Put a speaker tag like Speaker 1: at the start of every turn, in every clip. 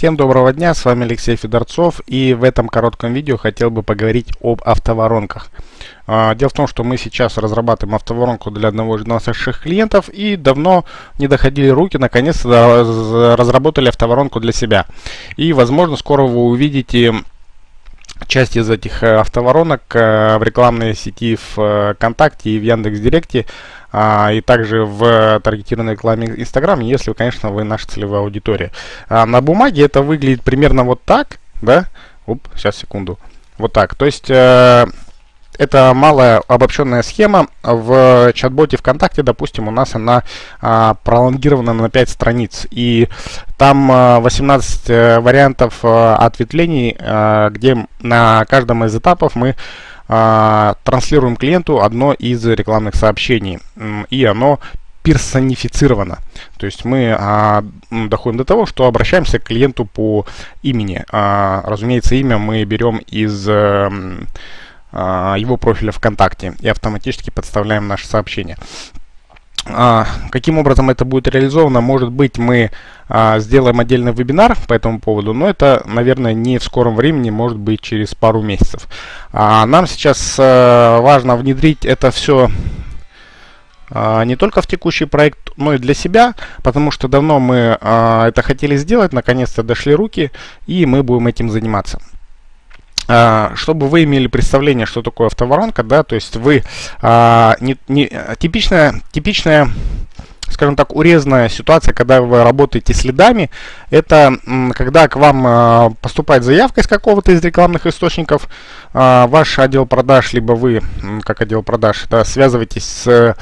Speaker 1: Всем доброго дня, с вами Алексей Федорцов и в этом коротком видео хотел бы поговорить об автоворонках. А, дело в том, что мы сейчас разрабатываем автоворонку для одного из наших клиентов и давно не доходили руки, наконец-то разработали автоворонку для себя. И возможно скоро вы увидите часть из этих э, автоворонок э, в рекламной сети в ВКонтакте и в Яндекс.Директе, а, и также в таргетированной рекламе Инстаграм, если, конечно, вы наша целевая аудитория. А, на бумаге это выглядит примерно вот так, да? Оп, сейчас, секунду. Вот так. То есть... Э, это малая обобщенная схема. В чат-боте ВКонтакте, допустим, у нас она а, пролонгирована на 5 страниц. И там а, 18 а, вариантов а, ответвлений, а, где на каждом из этапов мы а, транслируем клиенту одно из рекламных сообщений. И оно персонифицировано. То есть мы а, доходим до того, что обращаемся к клиенту по имени. А, разумеется, имя мы берем из... А, его профиля ВКонтакте и автоматически подставляем наше сообщение. А, каким образом это будет реализовано? Может быть, мы а, сделаем отдельный вебинар по этому поводу, но это, наверное, не в скором времени, может быть, через пару месяцев. А, нам сейчас а, важно внедрить это все а, не только в текущий проект, но и для себя, потому что давно мы а, это хотели сделать, наконец-то дошли руки, и мы будем этим заниматься. А, чтобы вы имели представление, что такое автоворонка, да, то есть вы а, не, не, типичная, типичная скажем так, урезанная ситуация, когда вы работаете с лидами, это когда к вам а, поступает заявка из какого-то из рекламных источников, а, ваш отдел продаж, либо вы, как отдел продаж, да, связываетесь с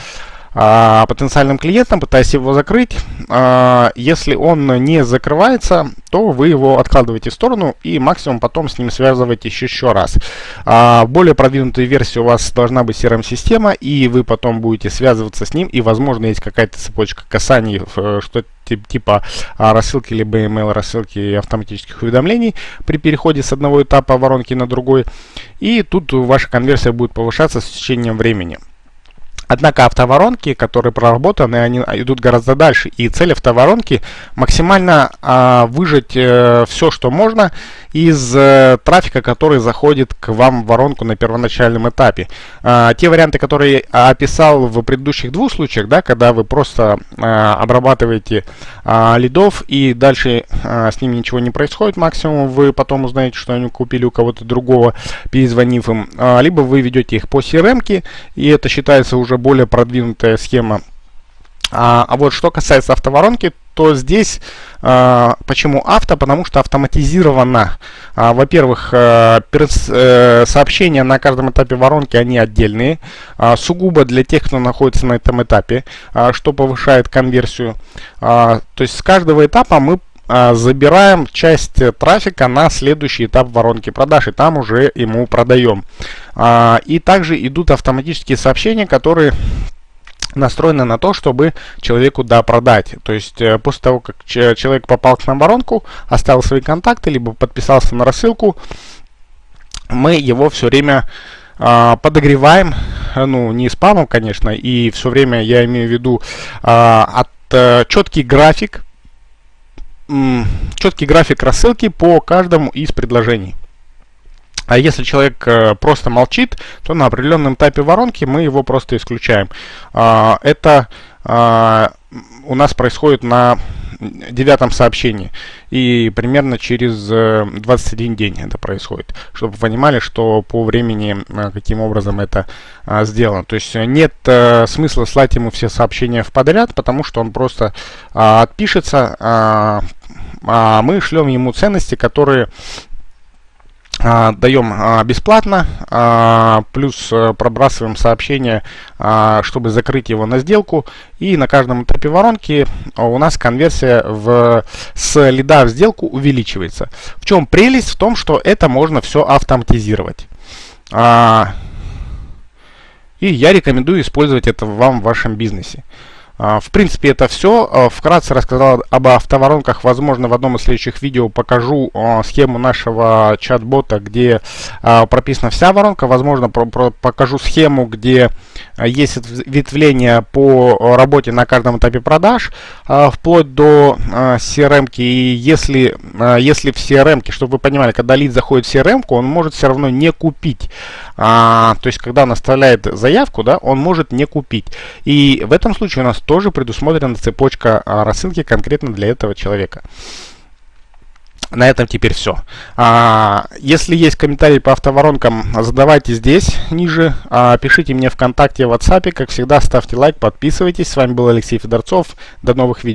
Speaker 1: а, потенциальным клиентом, пытаясь его закрыть. А, если он не закрывается, то вы его откладываете в сторону и максимум потом с ним связываетесь еще раз. А, более продвинутой версии у вас должна быть CRM-система, и вы потом будете связываться с ним, и возможно есть какая-то цепочка касаний, э, что типа рассылки либо email рассылки автоматических уведомлений при переходе с одного этапа воронки на другой. И тут ваша конверсия будет повышаться с течением времени. Однако автоворонки, которые проработаны, они идут гораздо дальше. И цель автоворонки максимально а, выжать э, все, что можно из э, трафика, который заходит к вам в воронку на первоначальном этапе. А, те варианты, которые описал в предыдущих двух случаях, да, когда вы просто а, обрабатываете а, лидов и дальше а, с ними ничего не происходит, максимум вы потом узнаете, что они купили у кого-то другого, перезвонив им, а, либо вы ведете их по CRM, и это считается уже более продвинутая схема. А, а вот что касается автоворонки, то здесь а, почему авто? Потому что автоматизировано. А, Во-первых, а, э, сообщения на каждом этапе воронки, они отдельные, а, сугубо для тех, кто находится на этом этапе, а, что повышает конверсию. А, то есть с каждого этапа мы забираем часть трафика на следующий этап воронки продаж, и там уже ему продаем. А, и также идут автоматические сообщения, которые настроены на то, чтобы человеку да продать. То есть э, после того, как человек попал к нам в воронку, оставил свои контакты, либо подписался на рассылку, мы его все время а, подогреваем, ну не спамом, конечно, и все время я имею в виду а, от, а, четкий график четкий график рассылки по каждому из предложений. А если человек э, просто молчит, то на определенном этапе воронки мы его просто исключаем. А, это а, у нас происходит на девятом сообщении. И примерно через 21 э, день это происходит. Чтобы вы понимали, что по времени, э, каким образом это а, сделано. То есть нет смысла слать ему все сообщения в подряд, потому что он просто отпишется, а, мы шлем ему ценности, которые а, даем а, бесплатно, а, плюс пробрасываем сообщение, чтобы закрыть его на сделку. И на каждом этапе воронки у нас конверсия в, с лида в сделку увеличивается. В чем прелесть? В том, что это можно все автоматизировать. И я рекомендую использовать это вам в вашем бизнесе. А, в принципе, это все. А, вкратце рассказал об автоворонках. Возможно, в одном из следующих видео покажу а, схему нашего чат-бота, где прописана вся воронка. Возможно, покажу схему, где есть ветвление по работе на каждом этапе продаж, вплоть до CRM. -ки. И если, если в CRM, чтобы вы понимали, когда лид заходит в CRM, он может все равно не купить. То есть, когда он оставляет заявку, да, он может не купить. И в этом случае у нас тоже предусмотрена цепочка рассылки конкретно для этого человека. На этом теперь все. А, если есть комментарии по автоворонкам, задавайте здесь, ниже. А, пишите мне ВКонтакте, в WhatsApp. Как всегда, ставьте лайк, подписывайтесь. С вами был Алексей Федорцов. До новых видео.